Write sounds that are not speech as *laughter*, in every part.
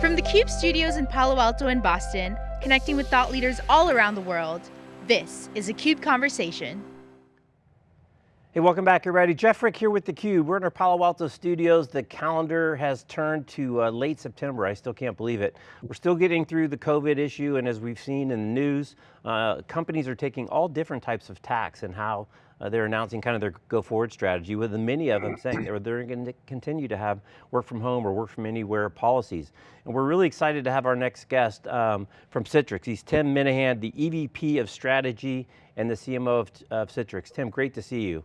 From the CUBE studios in Palo Alto and Boston, connecting with thought leaders all around the world, this is a CUBE Conversation. Hey, welcome back everybody. Jeff Frick here with theCUBE. We're in our Palo Alto studios. The calendar has turned to uh, late September. I still can't believe it. We're still getting through the COVID issue and as we've seen in the news, uh, companies are taking all different types of tacks and how uh, they're announcing kind of their go forward strategy with many of them saying they're, they're going to continue to have work from home or work from anywhere policies. And we're really excited to have our next guest um, from Citrix. He's Tim Minahan, the EVP of Strategy and the CMO of, of Citrix. Tim, great to see you.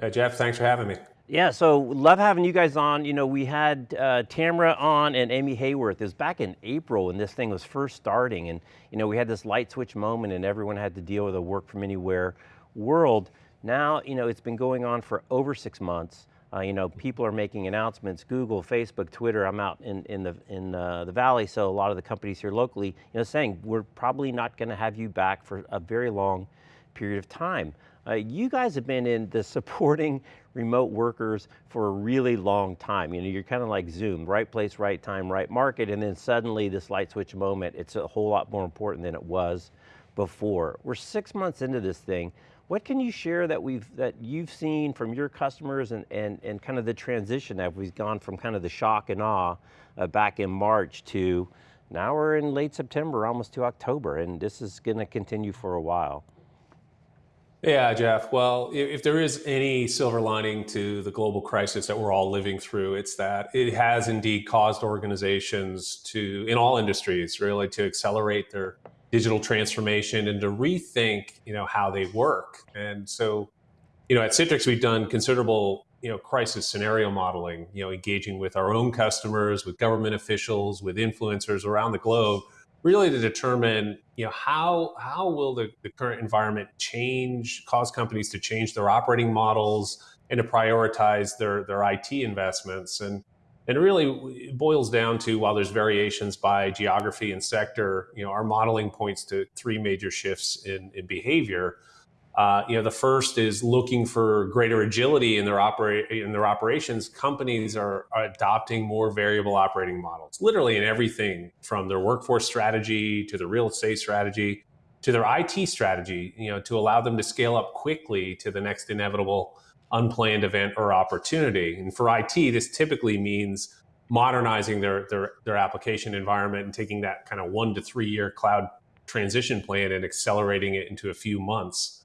Uh, Jeff, thanks for having me. Yeah, so love having you guys on. You know, we had uh, Tamara on and Amy Hayworth. It was back in April when this thing was first starting and you know, we had this light switch moment and everyone had to deal with a work from anywhere world. Now, you know, it's been going on for over six months. Uh, you know, people are making announcements, Google, Facebook, Twitter, I'm out in, in, the, in uh, the Valley, so a lot of the companies here locally, you know, saying, we're probably not going to have you back for a very long period of time. Uh, you guys have been in the *laughs* supporting remote workers for a really long time. You know, you're kind of like Zoom, right place, right time, right market, and then suddenly this light switch moment, it's a whole lot more important than it was before. We're six months into this thing. What can you share that we've that you've seen from your customers and, and, and kind of the transition that we've gone from kind of the shock and awe uh, back in March to now we're in late September, almost to October, and this is going to continue for a while. Yeah, Jeff. Well, if there is any silver lining to the global crisis that we're all living through, it's that it has indeed caused organizations to, in all industries, really to accelerate their digital transformation and to rethink, you know, how they work. And so, you know, at Citrix, we've done considerable, you know, crisis scenario modeling, you know, engaging with our own customers, with government officials, with influencers around the globe, really to determine, you know, how, how will the, the current environment change, cause companies to change their operating models and to prioritize their, their IT investments. And, and really it boils down to, while there's variations by geography and sector, you know, our modeling points to three major shifts in, in behavior. Uh, you know, the first is looking for greater agility in their operate in their operations. Companies are, are, adopting more variable operating models, literally in everything from their workforce strategy to the real estate strategy to their IT strategy. You know, to allow them to scale up quickly to the next inevitable unplanned event or opportunity. And for IT, this typically means modernizing their, their, their application environment and taking that kind of one to three year cloud transition plan and accelerating it into a few months.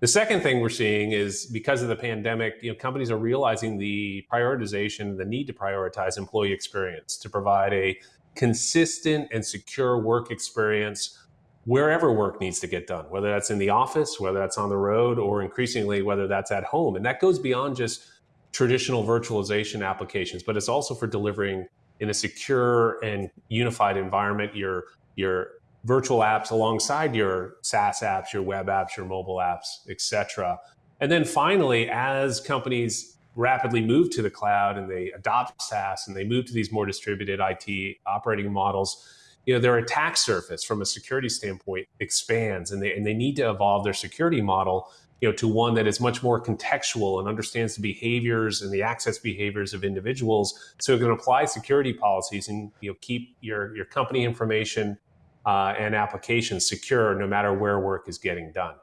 The second thing we're seeing is because of the pandemic, you know, companies are realizing the prioritization, the need to prioritize employee experience to provide a consistent and secure work experience wherever work needs to get done, whether that's in the office, whether that's on the road, or increasingly, whether that's at home. And that goes beyond just traditional virtualization applications, but it's also for delivering in a secure and unified environment your, your virtual apps alongside your SaaS apps, your web apps, your mobile apps, et cetera. And then finally, as companies rapidly move to the cloud and they adopt SaaS and they move to these more distributed IT operating models, you know, their attack surface from a security standpoint expands and they, and they need to evolve their security model you know, to one that is much more contextual and understands the behaviors and the access behaviors of individuals. So it can apply security policies and you know keep your your company information uh, and applications secure no matter where work is getting done.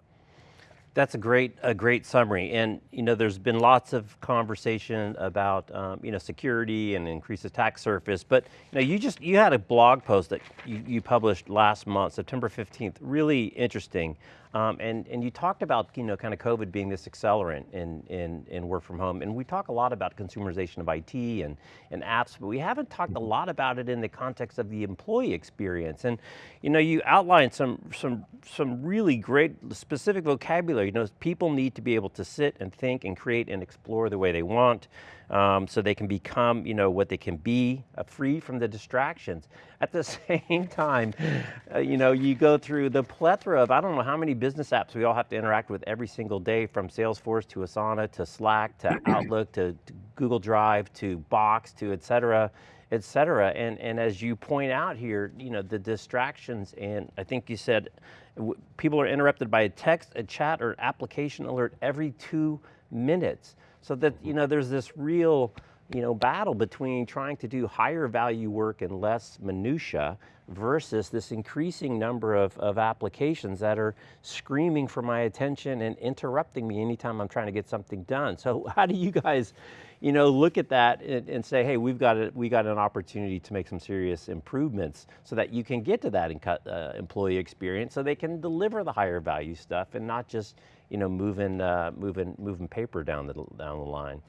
That's a great, a great summary. And you know, there's been lots of conversation about um, you know, security and increased attack surface, but you know, you just, you had a blog post that you, you published last month, September 15th, really interesting. Um, and, and you talked about, you know, kind of COVID being this accelerant in, in, in work from home. And we talk a lot about consumerization of IT and, and apps, but we haven't talked a lot about it in the context of the employee experience. And, you know, you outlined some, some, some really great specific vocabulary. You know, people need to be able to sit and think and create and explore the way they want um, so they can become you know, what they can be, uh, free from the distractions. At the *laughs* same time, uh, you know, you go through the plethora of, I don't know how many business apps we all have to interact with every single day from Salesforce to Asana to Slack to *clears throat* Outlook to, to Google Drive to Box to et cetera et cetera. And, and as you point out here, you know, the distractions and I think you said people are interrupted by a text, a chat, or an application alert every two minutes. So that, you know, there's this real you know, battle between trying to do higher value work and less minutia versus this increasing number of, of applications that are screaming for my attention and interrupting me anytime I'm trying to get something done. So *laughs* how do you guys, you know, look at that and, and say, hey, we've got, a, we got an opportunity to make some serious improvements so that you can get to that uh, employee experience so they can deliver the higher value stuff and not just, you know, moving, uh, moving, moving paper down the, down the line.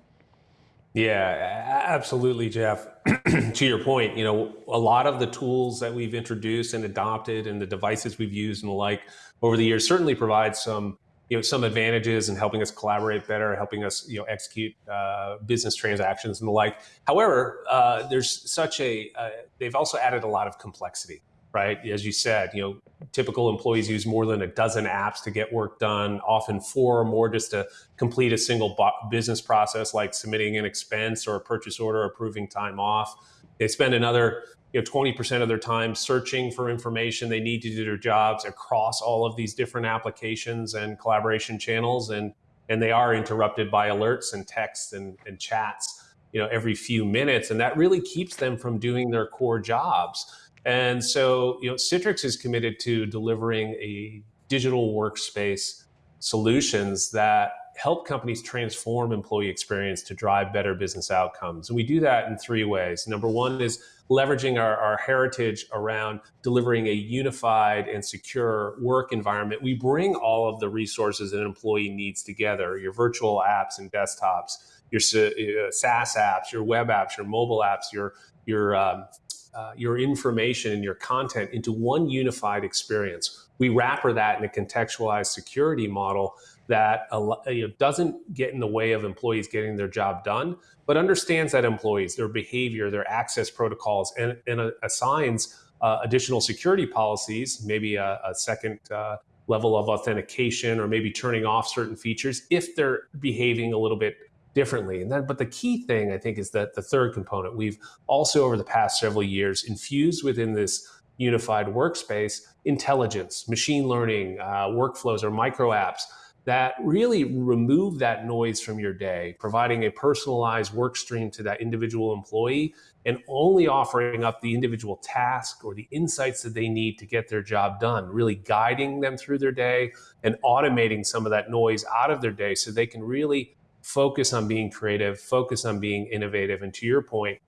Yeah, absolutely, Jeff. *clears throat* to your point, you know, a lot of the tools that we've introduced and adopted and the devices we've used and the like over the years certainly provide some, you know, some advantages in helping us collaborate better, helping us, you know, execute uh, business transactions and the like. However, uh, there's such a, uh, they've also added a lot of complexity right? As you said, you know, typical employees use more than a dozen apps to get work done, often four or more just to complete a single business process like submitting an expense or a purchase order, approving time off. They spend another you know 20% of their time searching for information they need to do their jobs across all of these different applications and collaboration channels and and they are interrupted by alerts and texts and, and chats you know every few minutes and that really keeps them from doing their core jobs and so, you know, Citrix is committed to delivering a digital workspace solutions that help companies transform employee experience to drive better business outcomes. And we do that in three ways. Number one is leveraging our, our heritage around delivering a unified and secure work environment. We bring all of the resources an employee needs together, your virtual apps and desktops, your uh, SaaS apps, your web apps, your mobile apps, your, your um, uh, your information and your content into one unified experience. We wrapper that in a contextualized security model that you know, doesn't get in the way of employees getting their job done, but understands that employees, their behavior, their access protocols, and, and assigns uh, additional security policies, maybe a, a second uh, level of authentication, or maybe turning off certain features if they're behaving a little bit differently. And then, but the key thing I think is that the third component we've also over the past several years infused within this unified workspace intelligence, machine learning, uh, workflows, or micro apps that really remove that noise from your day, providing a personalized work stream to that individual employee and only offering up the individual task or the insights that they need to get their job done, really guiding them through their day and automating some of that noise out of their day so they can really focus on being creative, focus on being innovative, and to your point,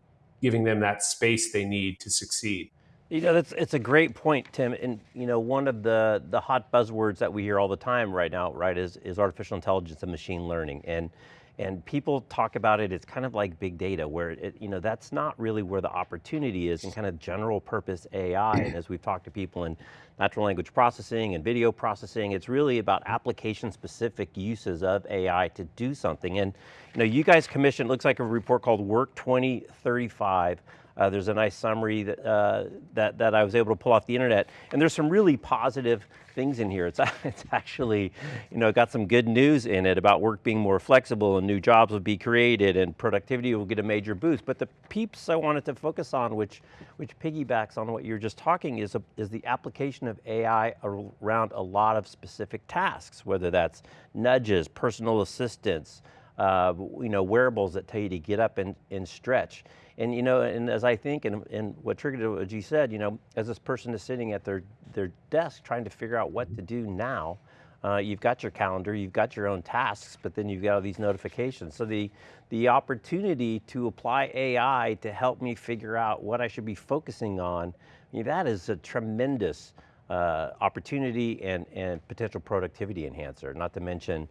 giving them that space they need to succeed. You know, that's it's a great point, Tim. And you know, one of the the hot buzzwords that we hear all the time right now, right, is is artificial intelligence and machine learning. And and people talk about it, it's kind of like big data where it, you know, that's not really where the opportunity is in kind of general purpose AI. And as we've talked to people in natural language processing and video processing, it's really about application specific uses of AI to do something. And you know, you guys commissioned, looks like a report called Work 2035 uh, there's a nice summary that, uh, that, that I was able to pull off the internet. And there's some really positive things in here. It's, *laughs* it's actually, you know, got some good news in it about work being more flexible and new jobs will be created and productivity will get a major boost. But the peeps I wanted to focus on, which, which piggybacks on what you're just talking, is, a, is the application of AI around a lot of specific tasks, whether that's nudges, personal assistance, uh, you know, wearables that tell you to get up and, and stretch. And you know, and as I think, and, and what triggered what you said, you know, as this person is sitting at their, their desk trying to figure out what to do now, uh, you've got your calendar, you've got your own tasks, but then you've got all these notifications. So the, the opportunity to apply AI to help me figure out what I should be focusing on, I mean, that is a tremendous uh, opportunity and, and potential productivity enhancer, not to mention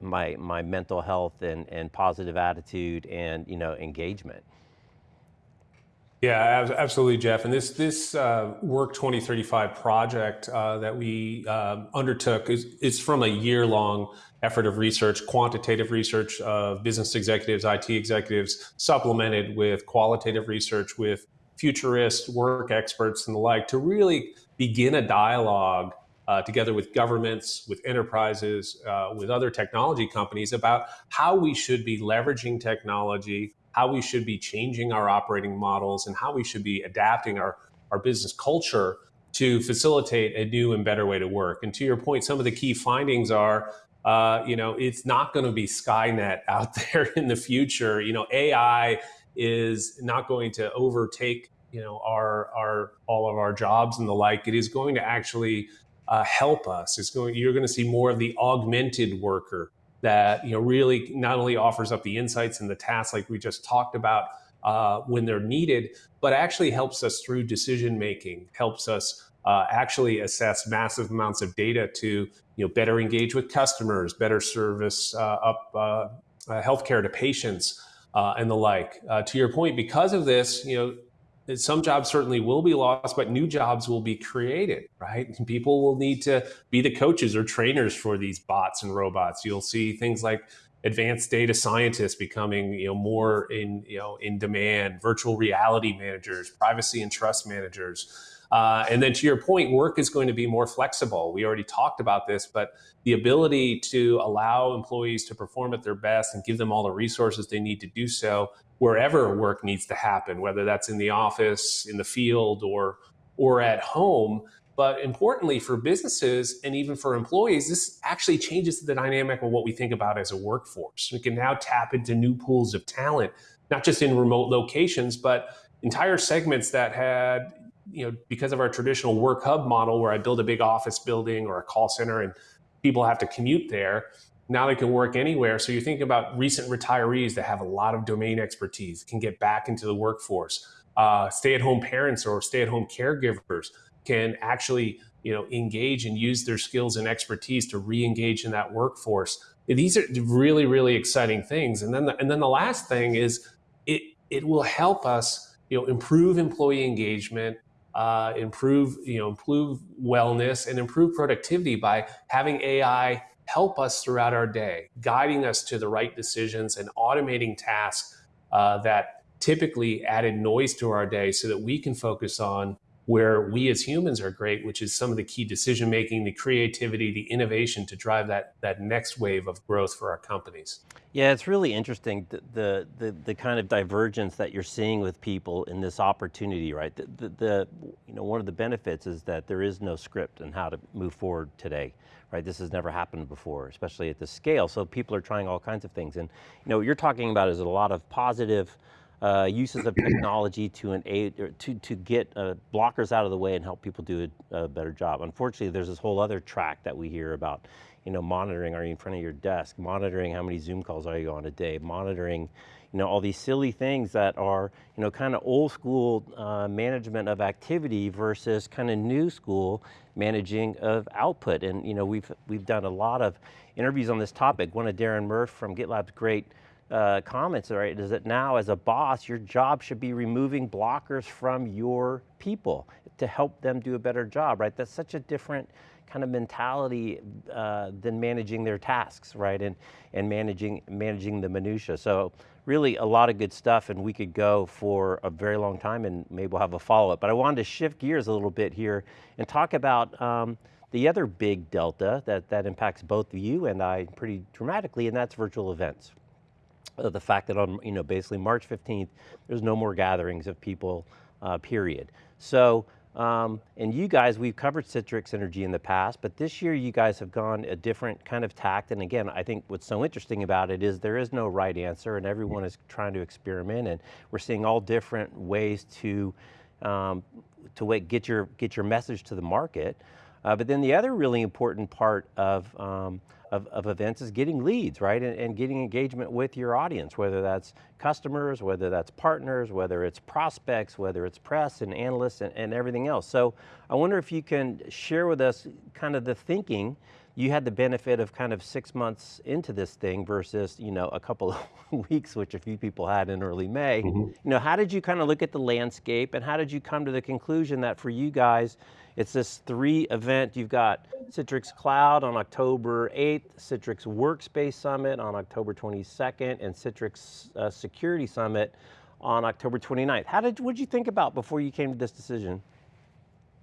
my, my mental health and, and positive attitude and you know, engagement. Yeah, absolutely, Jeff. And this this uh, Work 2035 project uh, that we uh, undertook is, is from a year long effort of research, quantitative research of business executives, IT executives, supplemented with qualitative research with futurists, work experts, and the like, to really begin a dialogue uh, together with governments, with enterprises, uh, with other technology companies about how we should be leveraging technology how we should be changing our operating models and how we should be adapting our, our business culture to facilitate a new and better way to work. And to your point, some of the key findings are, uh, you know, it's not going to be Skynet *laughs* out there in the future. You know, AI is not going to overtake you know our our all of our jobs and the like. It is going to actually uh, help us. It's going. You're going to see more of the augmented worker that you know really not only offers up the insights and the tasks like we just talked about uh, when they're needed, but actually helps us through decision making. Helps us uh, actually assess massive amounts of data to you know better engage with customers, better service uh, up uh, uh, healthcare to patients. Uh, and the like. to your point, because of this, you know, some jobs certainly will be lost, but new jobs will be created, right? *laughs* People will need to be the coaches or trainers for these bots and robots. You'll see things like advanced data scientists becoming, you know, more in, you know, in demand, virtual reality managers, privacy and trust managers. Uh, and then to your point, work is going to be more flexible. We already talked about this, but the ability to allow employees to perform at their best and give them all the resources they need to do so wherever work needs to happen, whether that's in the office, in the field, or or at home. But importantly, for businesses and even for employees, this actually changes the dynamic of what we think about as a workforce. We can now tap into new pools of talent, not just in remote locations, but entire segments that had, you know, because of our traditional work hub model where I build a big office building or a call center and people have to commute there, now they can work anywhere. So you're thinking about recent retirees that have a lot of domain expertise, can get back into the workforce. Uh, stay-at-home parents or stay-at-home caregivers can actually, you know, engage and use their skills and expertise to re-engage in that workforce. These are really, really exciting things. And then, the, and then the last thing is, it it will help us, you know, improve employee engagement, uh, improve, you know, improve wellness, and improve productivity by having AI help us throughout our day, guiding us to the right decisions and automating tasks uh, that typically added noise to our day so that we can focus on where we as humans are great, which is some of the key decision making, the creativity, the innovation to drive that that next wave of growth for our companies. Yeah, it's really interesting the the the, the kind of divergence that you're seeing with people in this opportunity, right? The, the, the you know one of the benefits is that there is no script on how to move forward today, right? This has never happened before, especially at this scale. So people are trying all kinds of things, and you know what you're talking about is a lot of positive uh, uses of technology to an aid, to, to get uh, blockers out of the way and help people do a, a, better job. Unfortunately, there's this whole other track that we hear about, you know, monitoring, are you in front of your desk, monitoring how many Zoom calls are you on a day, monitoring, you know, all these silly things that are, you know, kind of old school uh, management of activity versus kind of new school managing of output. And, you know, we've, we've done a lot of interviews on this topic. One of Darren Murph from GitLab's great uh, comments, right, is that now as a boss, your job should be removing blockers from your people to help them do a better job, right? That's such a different kind of mentality uh, than managing their tasks, right? And, and managing, managing the minutia. So really a lot of good stuff and we could go for a very long time and maybe we'll have a follow-up. But I wanted to shift gears a little bit here and talk about um, the other big delta that, that impacts both you and I pretty dramatically, and that's virtual events the fact that on, you know, basically March 15th, there's no more gatherings of people, uh, period. So, um, and you guys, we've covered Citrix Synergy in the past, but this year you guys have gone a different kind of tact. And again, I think what's so interesting about it is there is no right answer and everyone is trying to experiment and we're seeing all different ways to, um, to wait, get, your, get your message to the market. Uh, but then the other really important part of, um, of, of, events is getting leads, right? And, and, getting engagement with your audience, whether that's customers, whether that's partners, whether it's prospects, whether it's press and analysts and, and everything else. So I wonder if you can share with us kind of the thinking you had the benefit of kind of six months into this thing versus, you know, a couple of *laughs* weeks, which a few people had in early May. Mm -hmm. You know, how did you kind of look at the landscape and how did you come to the conclusion that for you guys, it's this three event, you've got Citrix Cloud on October 8th, Citrix Workspace Summit on October 22nd, and Citrix uh, Security Summit on October 29th. How did, what did you think about before you came to this decision?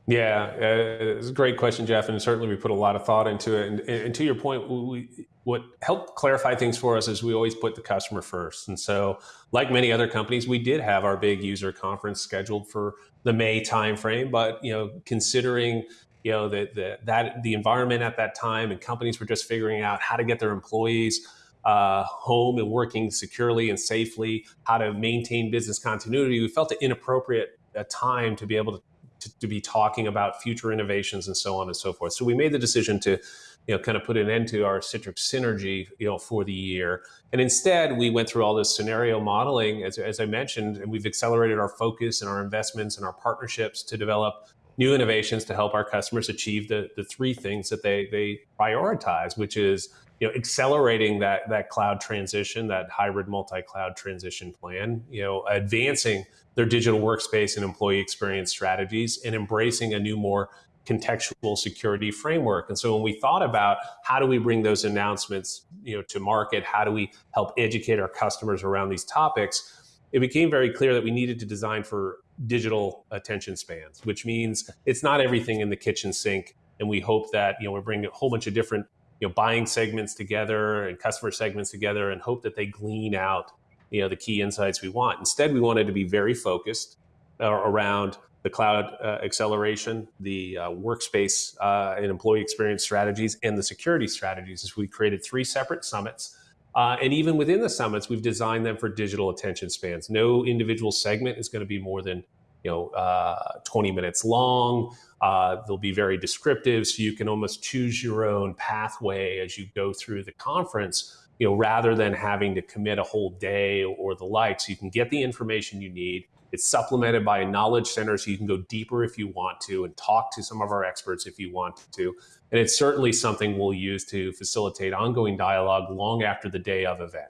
Yeah, uh, it's a great question, Jeff, and certainly we put a lot of thought into it. And, and to your point, we, what helped clarify things for us is we always put the customer first. And so, like many other companies, we did have our big user conference scheduled for the May timeframe. But you know, considering you know the, the that the environment at that time and companies were just figuring out how to get their employees uh, home and working securely and safely, how to maintain business continuity, we felt it inappropriate a time to be able to, to, to be talking about future innovations and so on and so forth. So we made the decision to you know, kind of put an end to our Citrix synergy, you know, for the year. And instead, we went through all this scenario modeling, as, as I mentioned, and we've accelerated our focus and our investments and our partnerships to develop new innovations to help our customers achieve the, the three things that they, they prioritize, which is you know, accelerating that, that cloud transition, that hybrid multi-cloud transition plan, you know, advancing their digital workspace and employee experience strategies and embracing a new, more contextual security framework. And so when we thought about how do we bring those announcements, you know, to market, how do we help educate our customers around these topics, it became very clear that we needed to design for digital attention spans, which means it's not everything in the kitchen sink. And we hope that, you know, we're bringing a whole bunch of different, you know, buying segments together and customer segments together and hope that they glean out, you know, the key insights we want. Instead, we wanted to be very focused uh, around the cloud uh, acceleration, the uh, workspace uh, and employee experience strategies, and the security strategies. As we created three separate summits. Uh, and even within the summits, we've designed them for digital attention spans. No individual segment is going to be more than you know uh, 20 minutes long. Uh, they'll be very descriptive, so you can almost choose your own pathway as you go through the conference. You know, rather than having to commit a whole day or the like, so you can get the information you need it's supplemented by a knowledge center so you can go deeper if you want to and talk to some of our experts if you want to. And it's certainly something we'll use to facilitate ongoing dialogue long after the day of event.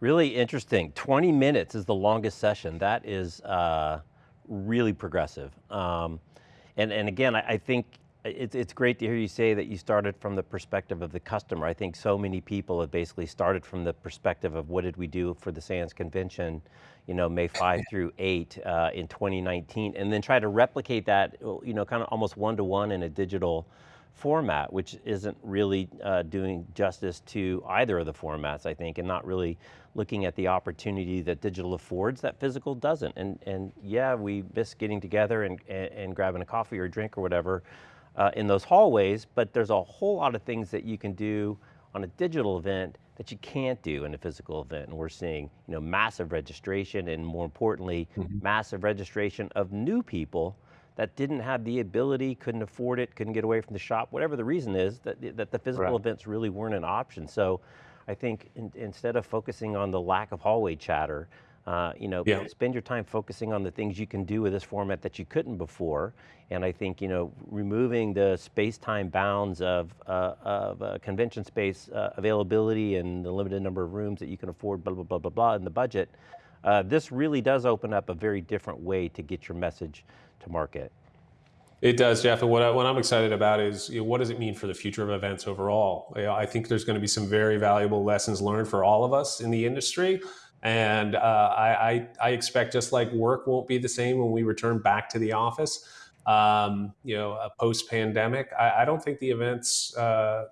Really interesting. 20 minutes is the longest session. That is uh, really progressive. Um, and, and again, I, I think it's, it's great to hear you say that you started from the perspective of the customer. I think so many people have basically started from the perspective of what did we do for the SANS convention, you know, May 5 *coughs* through 8 uh, in 2019, and then try to replicate that, you know, kind of almost one-to-one -one in a digital format, which isn't really uh, doing justice to either of the formats, I think, and not really looking at the opportunity that digital affords that physical doesn't. And, and yeah, we miss getting together and, and, and grabbing a coffee or a drink or whatever, uh, in those hallways, but there's a whole lot of things that you can do on a digital event that you can't do in a physical event. And we're seeing you know, massive registration and more importantly, mm -hmm. massive registration of new people that didn't have the ability, couldn't afford it, couldn't get away from the shop, whatever the reason is, that, that the physical right. events really weren't an option. So I think in, instead of focusing on the lack of hallway chatter, uh, you know, yeah. spend your time focusing on the things you can do with this format that you couldn't before. And I think, you know, removing the space-time bounds of, uh, of uh, convention space uh, availability and the limited number of rooms that you can afford, blah, blah, blah, blah, blah, in the budget, uh, this really does open up a very different way to get your message to market. It does, Jeff. And what, I, what I'm excited about is you know, what does it mean for the future of events overall? You know, I think there's going to be some very valuable lessons learned for all of us in the industry. And uh, I, I, I, expect just like work won't be the same when we return back to the office, um, you know, post pandemic, I, I, don't think the events uh,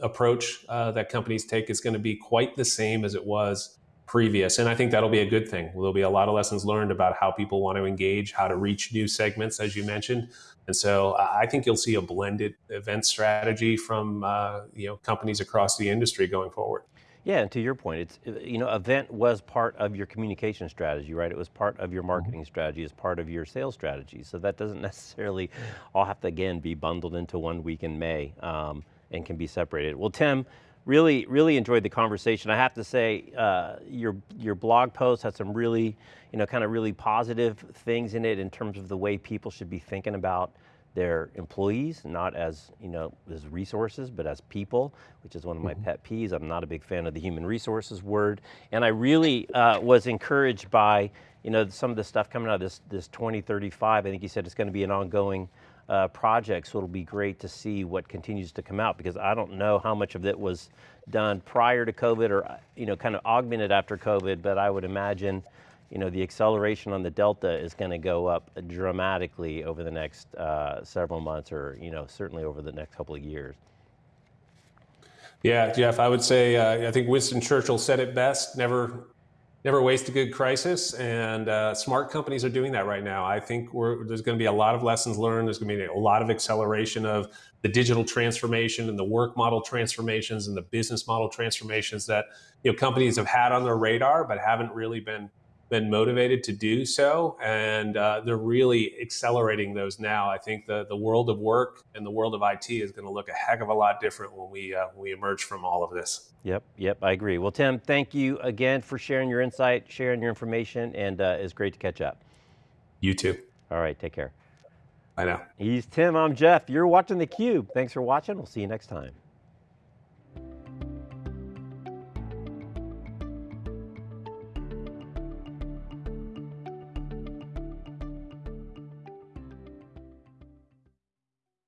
approach uh, that companies take is going to be quite the same as it was previous. And I think that'll be a good thing. There'll be a lot of lessons learned about how people want to engage, how to reach new segments, as you mentioned. And so I think you'll see a blended event strategy from uh, you know companies across the industry going forward. Yeah, and to your point, it's, uh, you know, event was part of your communication strategy, right? It was part of your mm-hmm. marketing strategy, as part of your sales strategy. So that doesn't *laughs* necessarily all have to, again, be bundled into one week in May um, and can be separated. Well, Tim, really, really enjoyed the conversation. I have to say, uh, your, your blog post had some really, you know, kind of really positive things in it in terms of the way people should be thinking about their employees, not as, you know, as resources, but as people, which is one of my mm -hmm. pet peeves. I'm not a big fan of the human resources word. And I really uh, was encouraged by, you know, some of the stuff coming out of this, this 2035. I think you said it's going to be an ongoing uh, project, so it'll be great to see what continues to come out because I don't know how much of it was done prior to COVID or, you know, kind of augmented after COVID, but I would imagine you know, the acceleration on the Delta is going to go up dramatically over the next uh, several months or, you know, certainly over the next couple of years. Yeah, Jeff, I would say, uh, I think Winston Churchill said it best, never never waste a good crisis, and uh, smart companies are doing that right now. I think there's going to be a lot of lessons learned. There's going to be a lot of acceleration of the digital transformation and the work model transformations and the business model transformations that you know companies have had on their radar but haven't really been been motivated to do so, and uh, they're really accelerating those now. I think the the world of work and the world of IT is going to look a heck of a lot different when we uh, we emerge from all of this. Yep, yep, I agree. Well, Tim, thank you again for sharing your insight, sharing your information, and uh, it's great to catch up. You too. All right, take care. I know. He's Tim, I'm Jeff. You're watching theCUBE. Thanks for watching, we'll see you next time.